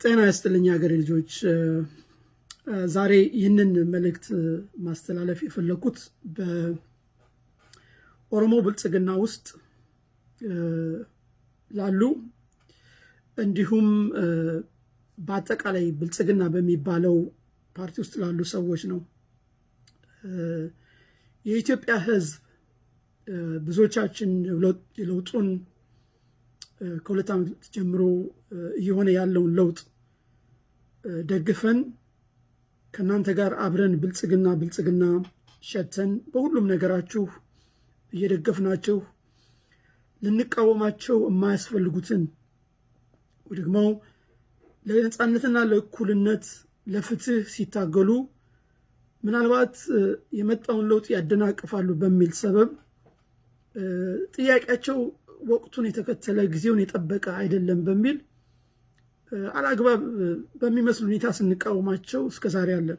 ጤና ይስጥልኝ ሀገሬ ልጆች። ዛሬ ይህንን መልእክት ማስተላለፍ የፈለኩት በኦሮሞ ብልጽግና ውስጥ ላሉ እንዲሁም በአጠቃላይ ብልጽግና በሚባለው ፓርቲ ውስጥ ላሉ ሰዎች ነው። የኢትዮጵያ ሕዝብ ብዙዎቻችን የለውጡን ከሁለት ዓመት ጀምሮ እየሆነ ያለውን ለውጥ ደግፈን ከእናንተ ጋር አብረን ብልጽግና ብልጽግና ሸተን በሁሉም ነገራችሁ እየደገፍናችሁ ልንቃወማቸው የማያስፈልጉትን ደግሞ ለነፃነትና ለእኩልነት ለፍትህ ሲታገሉ ምናልባት የመጣውን ለውጥ ያደናቅፋሉ በሚል ሰበብ ጥያቄያቸው ወቅቱን የተከተለ ጊዜውን የጠበቀ አይደለም በሚል አላግባብ በሚመስል ሁኔታ ስንቃወማቸው እስከዛሬ አለን።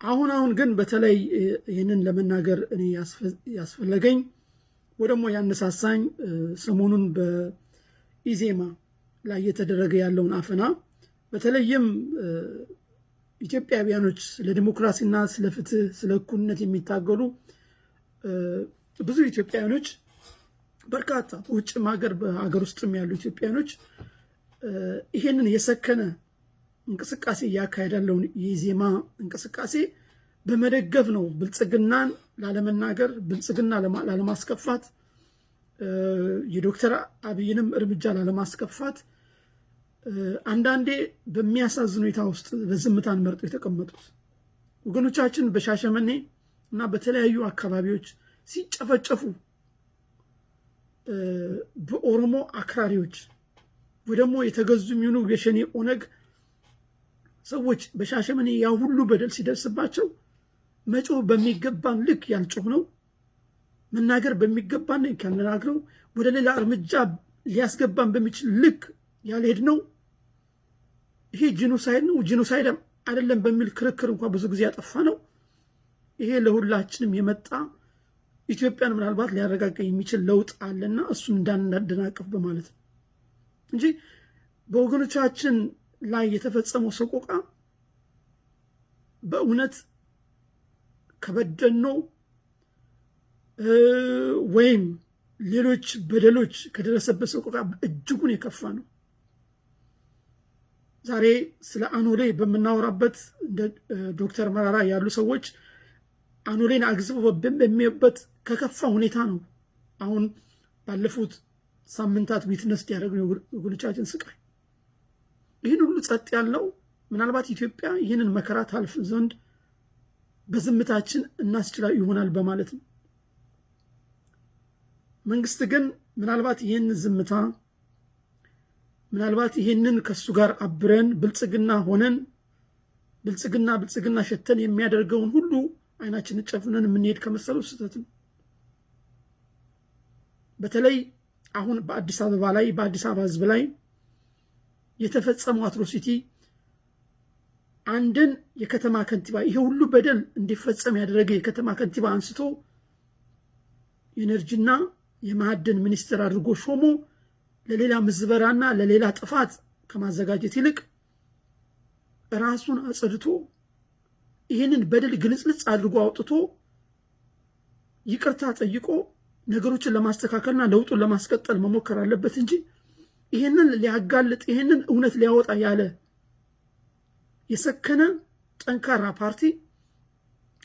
አሁን አሁን ግን በተለይ ይህንን ለመናገር እኔ ያስፈለገኝ ወይ ደግሞ ያነሳሳኝ ሰሞኑን በኢዜማ ላይ እየተደረገ ያለውን አፈና በተለይም ኢትዮጵያውያኖች ስለ ዲሞክራሲና ስለ ፍትህ፣ ስለ እኩልነት የሚታገሉ ብዙ ኢትዮጵያውያኖች በርካታ በውጭም ሀገር በሀገር ውስጥም ያሉ ኢትዮጵያውያኖች ይሄንን የሰከነ እንቅስቃሴ እያካሄድ ያለውን የኢዜማ እንቅስቃሴ በመደገፍ ነው ብልጽግናን ላለመናገር፣ ብልጽግና ላለማስከፋት፣ የዶክተር አብይንም እርምጃ ላለማስከፋት አንዳንዴ በሚያሳዝን ሁኔታ ውስጥ በዝምታን መርጦ የተቀመጡት ወገኖቻችን በሻሸመኔ እና በተለያዩ አካባቢዎች ሲጨፈጨፉ በኦሮሞ አክራሪዎች ወይ ደግሞ የተገዙ የሚሆኑ የሸኔ ኦነግ ሰዎች በሻሸመኔ ያ ሁሉ በደል ሲደርስባቸው መጮህ በሚገባን ልክ ያልጮህ ነው። መናገር በሚገባን ልክ ያልናግረው ወደ ሌላ እርምጃ ሊያስገባን በሚችል ልክ ያልሄድ ነው። ይሄ genocide ነው genocide አይደለም በሚል ክርክር እንኳ ብዙ ጊዜ ያጠፋ ነው። ይሄ ለሁላችንም የመጣ ኢትዮጵያን ምናልባት ሊያረጋጋ የሚችል ለውጥ አለና እሱን እንዳናደናቅፍ በማለት ነው እንጂ በወገኖቻችን ላይ የተፈጸመው ሰቆቃ በእውነት ከበደኖ ወይም ሌሎች በደሎች ከደረሰበት ሰቆቃ እጅጉን የከፋ ነው። ዛሬ ስለ አኖሌ በምናወራበት እንደ ዶክተር መራራ ያሉ ሰዎች አኖሌን አግዝበው በሚበት ከከፋ ሁኔታ ነው አሁን ባለፉት ሳምንታት ዊትነስ ያደረግነው ወገኖቻችን ስቃይ። ይህን ሁሉ ጸጥ ያለው ምናልባት ኢትዮጵያ ይህንን መከራ ታልፍ ዘንድ በዝምታችን እናስችላ ይሆናል በማለት ነው። መንግስት ግን ምናልባት ይህን ዝምታ ምናልባት ይህንን ከሱ ጋር አብረን ብልጽግና ሆነን ብልጽግና ብልጽግና ሸተን የሚያደርገውን ሁሉ አይናችንን ጨፍነን የምንሄድ ከመሰሉ ስህተት ነው። በተለይ አሁን በአዲስ አበባ ላይ በአዲስ አበባ ሕዝብ ላይ የተፈጸመው አትሮሲቲ አንድን የከተማ ከንቲባ ይሄ ሁሉ በደል እንዲፈጸም ያደረገ የከተማ ከንቲባ አንስቶ የኤነርጂና የማዕድን ሚኒስትር አድርጎ ሾሞ ለሌላ ምዝበራና ለሌላ ጥፋት ከማዘጋጀት ይልቅ ራሱን አጽድቶ ይህንን በደል ግልጽልጽ አድርጎ አውጥቶ ይቅርታ ጠይቆ ነገሮችን ለማስተካከልና ለውጡን ለማስቀጠል መሞከር አለበት እንጂ ይህንን ሊያጋልጥ ይህንን እውነት ሊያወጣ ያለ የሰከነ ጠንካራ ፓርቲ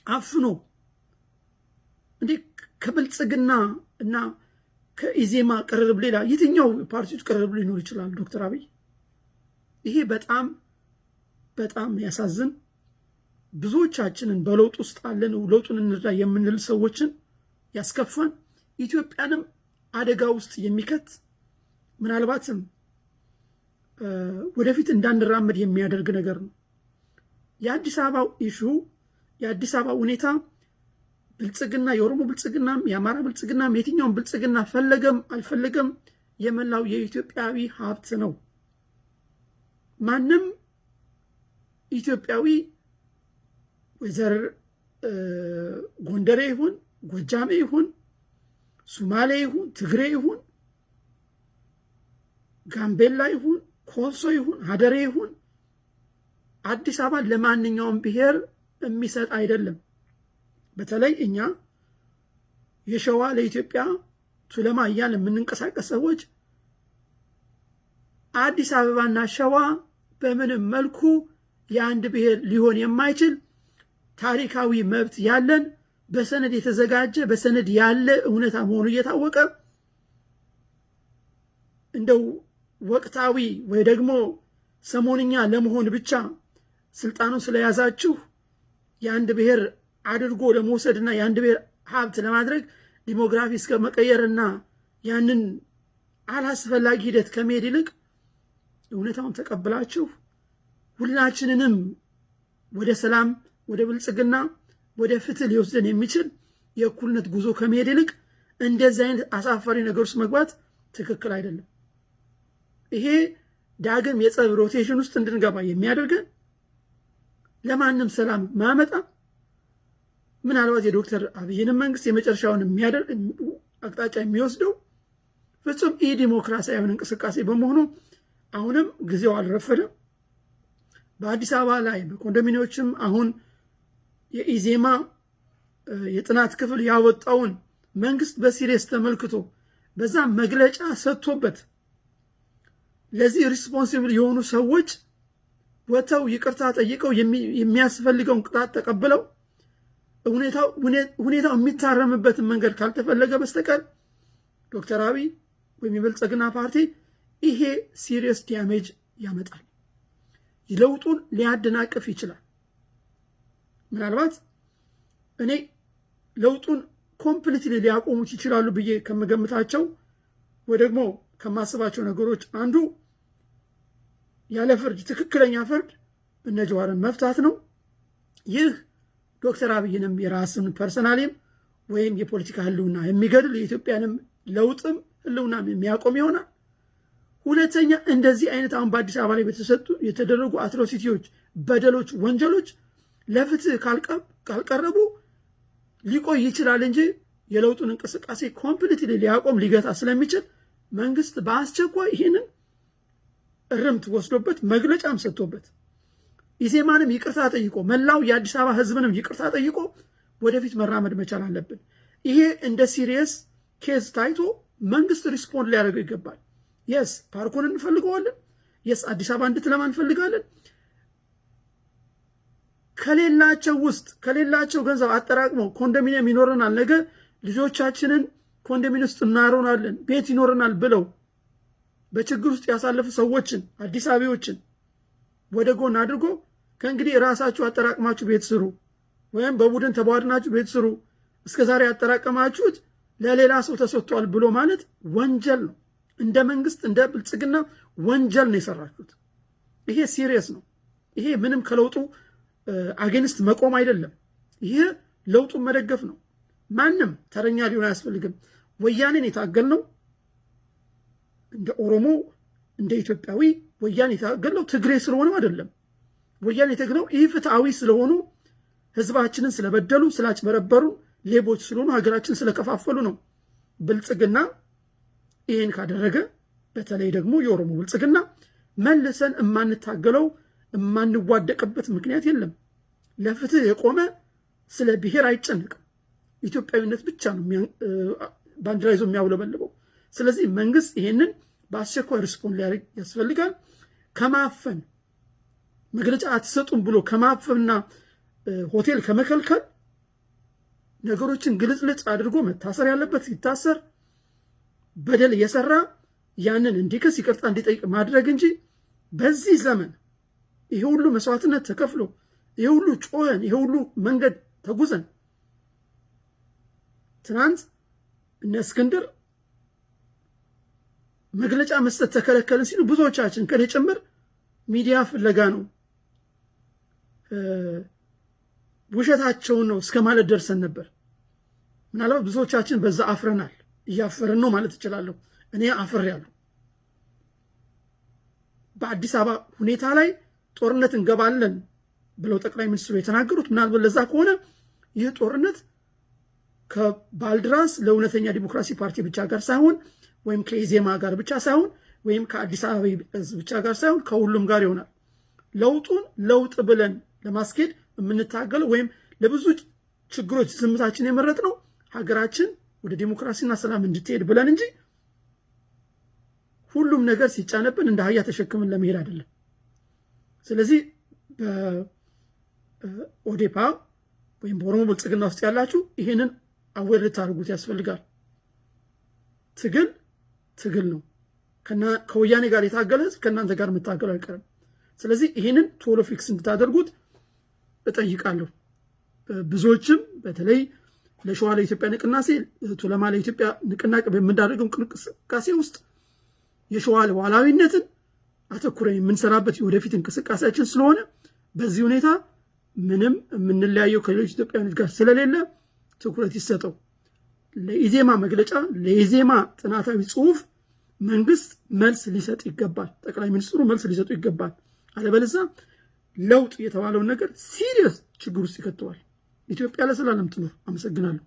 አፍኖ እንዲህ ከብልጽግና እና ከኢዜማ ቅርርብ ሌላ የትኛው ፓርቲዎች ቅርርብ ሊኖር ይችላል? ዶክተር አብይ ይሄ በጣም በጣም ያሳዝን ብዙዎቻችንን በለውጥ ውስጥ አለን ለውጡን እንርዳ የምንል ሰዎችን ያስከፋን ኢትዮጵያንም አደጋ ውስጥ የሚከት ምናልባትም ወደፊት እንዳንራመድ የሚያደርግ ነገር ነው። የአዲስ አበባው ኢሹ የአዲስ አበባ ሁኔታ ብልጽግና የኦሮሞ ብልጽግናም የአማራ ብልጽግናም የትኛውም ብልጽግና ፈለገም አልፈለገም የመላው የኢትዮጵያዊ ሀብት ነው። ማንም ኢትዮጵያዊ ወይዘር ጎንደሬ ይሁን ጎጃሜ ይሁን ሱማሌ ይሁን ትግሬ ይሁን ጋምቤላ ይሁን ኮንሶ ይሁን ሀደሬ ይሁን አዲስ አበባ ለማንኛውም ብሔር የሚሰጥ አይደለም። በተለይ እኛ የሸዋ ለኢትዮጵያ ቱለማ እያልን የምንንቀሳቀስ ሰዎች አዲስ አበባና ሸዋ በምንም መልኩ የአንድ ብሔር ሊሆን የማይችል ታሪካዊ መብት ያለን በሰነድ የተዘጋጀ በሰነድ ያለ እውነታ መሆኑ እየታወቀ እንደው ወቅታዊ ወይ ደግሞ ሰሞንኛ ለመሆን ብቻ ስልጣኑን ስለያዛችሁ የአንድ ብሔር አድርጎ ለመውሰድና የአንድ ብሔር ሀብት ለማድረግ ዲሞግራፊ እስከ መቀየርና ያንን አላስፈላጊ ሂደት ከመሄድ ይልቅ እውነታውን ተቀብላችሁ ሁላችንንም ወደ ሰላም፣ ወደ ብልጽግና፣ ወደ ፍትህ ሊወስደን የሚችል የእኩልነት ጉዞ ከመሄድ ይልቅ እንደዚህ አይነት አሳፋሪ ነገር ውስጥ መግባት ትክክል አይደለም። ይሄ ዳግም የጸብ rotation ውስጥ እንድንገባ የሚያደርገን ለማንም ሰላም የማያመጣ ምናልባት የዶክተር አብይንም መንግስት የመጨረሻውን አቅጣጫ የሚወስደው ፍጹም ኢ ዲሞክራሲያዊ እንቅስቃሴ በመሆኑ አሁንም ጊዜው አልረፈደም። በአዲስ አበባ ላይ በኮንዶሚኒዎችም አሁን የኢዜማ የጥናት ክፍል ያወጣውን መንግስት በ serious ተመልክቶ በዛ መግለጫ ሰጥቶበት ለዚህ responsible የሆኑ ሰዎች ወጥተው ይቅርታ ጠይቀው የሚያስፈልገውን ቅጣት ተቀብለው ሁኔታው የሚታረምበትን መንገድ ካልተፈለገ በስተቀር ዶክተር አብይ ወይም የብልጽግና ፓርቲ ይሄ serious damage ያመጣል። ለውጡን ሊያደናቅፍ ይችላል። ምናልባት እኔ ለውጡን completely ሊያቆሙት ይችላሉ ብዬ ከምገምታቸው ወይ ደግሞ ከማስባቸው ነገሮች አንዱ ያለ ፍርድ ትክክለኛ ፍርድ እነ ጀዋርን መፍታት ነው። ይህ ዶክተር አብይንም የራስን personally ም ወይም የፖለቲካ ህልውና የሚገድል የኢትዮጵያንም ለውጥም ህልውናም የሚያቆም ይሆናል። ሁለተኛ እንደዚህ አይነት አሁን በአዲስ አበባ ላይ በተሰጡ የተደረጉ atrocity ዎች፣ በደሎች፣ ወንጀሎች ለፍትህ ካልቀረቡ ሊቆይ ይችላል እንጂ የለውጡን እንቅስቃሴ completely ሊያቆም ሊገታ ስለሚችል መንግስት በአስቸኳይ ይህንን እርምት ወስዶበት መግለጫም ሰጥቶበት ኢዜማንም ይቅርታ ጠይቆ መላው የአዲስ አበባ ህዝብንም ይቅርታ ጠይቆ ወደፊት መራመድ መቻል አለብን። ይሄ እንደ serious case ታይቶ መንግስት respond ሊያደርገው ይገባል። Yes ፓርኩን እንፈልገዋለን። Yes አዲስ አበባ እንድትለማ እንፈልጋለን። ከሌላቸው ውስጥ ከሌላቸው ገንዘብ አጠራቅመው ኮንዶሚኒየም ይኖረናል፣ ነገ ልጆቻችንን ኮንዶሚኒየም ውስጥ እናሮናለን፣ ቤት ይኖረናል ብለው በችግር ውስጥ ያሳለፉ ሰዎችን አዲስ አበባዎችን ወደ ጎን አድርጎ ከእንግዲህ ራሳችሁ አጠራቅማችሁ ቤት ስሩ፣ ወይም በቡድን ተቧድናችሁ ቤት ስሩ፣ እስከ ዛሬ ያጠራቀማችሁት ለሌላ ሰው ተሰጥቷል ብሎ ማለት ወንጀል ነው። እንደ መንግስት እንደ ብልጽግና ወንጀል ነው የሰራችሁት። ይሄ serious ነው። ይሄ ምንም ከለውጡ against መቆም አይደለም። ይሄ ለውጡን መደገፍ ነው። ማንም ተረኛ ሊሆን አያስፈልግም። ወያኔን የታገልነው እንደ ኦሮሞ እንደ ኢትዮጵያዊ ወያኔ የታገልነው ትግሬ ስለሆነም አይደለም። ወያኔ የታገልነው ይህ ፍትሐዊ ስለሆኑ ህዝባችንን ስለበደሉ፣ ስላጭበረበሩ፣ ሌቦች ስለሆኑ፣ ሀገራችን ስለከፋፈሉ ነው። ብልጽግና ይህን ካደረገ በተለይ ደግሞ የኦሮሞ ብልጽግና መልሰን የማንታገለው የማንዋደቅበት ምክንያት የለም። ለፍትህ የቆመ ስለ ብሔር አይጨንቅም። ኢትዮጵያዊነት ብቻ ነው ባንዲራ ይዞ የሚያውለበልበው። ስለዚህ መንግስት ይሄንን በአስቸኳይ respond ሊያደርግ ያስፈልጋል። ከማፈን መግለጫ አትሰጡም ብሎ ከማፈንና ሆቴል ከመከልከል ነገሮችን ግልጽልጽ አድርጎ መታሰር ያለበት ሲታሰር፣ በደል እየሰራ ያንን እንዲክስ ይቅርታ እንዲጠይቅ ማድረግ እንጂ በዚህ ዘመን ይሄ ሁሉ መስዋዕትነት ተከፍሎ ይሄ ሁሉ ጮኸን ይሄ ሁሉ መንገድ ተጉዘን ትናንት እነ እስክንድር መግለጫ መስጠት ተከለከልን ሲሉ ብዙዎቻችን ከኔ ጭምር ሚዲያ ፍለጋ ነው ውሸታቸውን ነው እስከ ማለት ደርሰን ነበር። ምናልባት ብዙዎቻችን በዛ አፍረናል። እያፈርን ነው ማለት እችላለሁ። እኔ አፍሬያለሁ። በአዲስ አበባ ሁኔታ ላይ ጦርነት እንገባለን ብለው ጠቅላይ ሚኒስትሩ የተናገሩት ምናልባት ለዛ ከሆነ ይህ ጦርነት ከባልድራስ ለእውነተኛ ዲሞክራሲ ፓርቲ ብቻ ጋር ሳይሆን ወይም ከኢዜማ ጋር ብቻ ሳይሆን ወይም ከአዲስ አበባ ህዝብ ብቻ ጋር ሳይሆን ከሁሉም ጋር ይሆናል። ለውጡን ለውጥ ብለን ለማስኬድ የምንታገለው ወይም ለብዙ ችግሮች ዝምታችን የመረጥ ነው ሀገራችን ወደ ዲሞክራሲና ሰላም እንድትሄድ ብለን እንጂ ሁሉም ነገር ሲጫነብን እንደ አህያ ተሸክምን ለመሄድ አይደለም። ስለዚህ በኦዴፓ ወይም በኦሮሞ ብልጽግና ውስጥ ያላችሁ ይህንን aware ልታደርጉት ያስፈልጋል። ትግል ትግል ነው። ከወያኔ ጋር የታገለ ህዝብ ከእናንተ ጋር መታገሉ አይቀርም። ስለዚህ ይህንን ቶሎ fix እንድታደርጉት እጠይቃለሁ። ብዙዎችም በተለይ ለሸዋ ለኢትዮጵያ ንቅናቄ ቱለማ ለኢትዮጵያ ንቅናቄ በምናደርገው እንቅስቃሴ ውስጥ የሸዋ ሉዓላዊነትን አተኩረን የምንሰራበት የወደፊት እንቅስቃሴያችን ስለሆነ በዚህ ሁኔታ የምንለያየው ከሌሎች ኢትዮጵያውያኖች ጋር ስለሌለ ትኩረት ይሰጠው። ለኢዜማ መግለጫ፣ ለኢዜማ ጥናታዊ ጽሁፍ መንግስት መልስ ሊሰጥ ይገባል። ጠቅላይ ሚኒስትሩ መልስ ሊሰጡ ይገባል። አለበለዚያ ለውጥ የተባለውን ነገር serious ችግር ውስጥ ይከተዋል። ኢትዮጵያ ለዘላለም ትኖር። አመሰግናለሁ።